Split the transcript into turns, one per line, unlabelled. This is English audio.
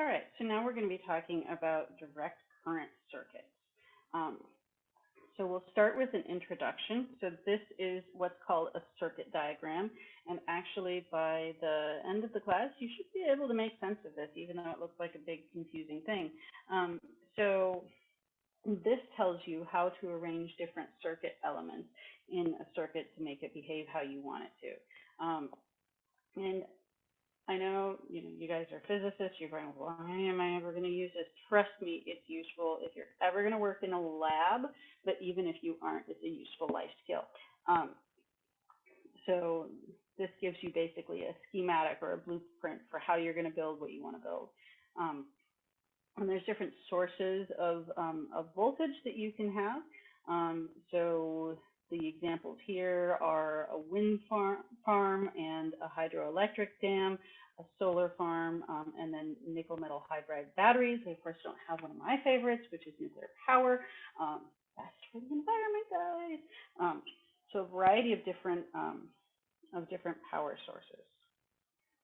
All right, so now we're going to be talking about direct current circuits. Um, so we'll start with an introduction. So this is what's called a circuit diagram. And actually, by the end of the class, you should be able to make sense of this, even though it looks like a big confusing thing. Um, so this tells you how to arrange different circuit elements in a circuit to make it behave how you want it to. Um, and I know, you know, you guys are physicists, you're going, why am I ever going to use this? Trust me, it's useful if you're ever going to work in a lab, but even if you aren't, it's a useful life skill. Um, so this gives you basically a schematic or a blueprint for how you're going to build what you want to build. Um, and there's different sources of, um, of voltage that you can have. Um, so examples here are a wind farm, farm and a hydroelectric dam, a solar farm, um, and then nickel metal hydride batteries. They, of course, don't have one of my favorites, which is nuclear power. Um, best for the environment, guys. Um, so a variety of different um, of different power sources.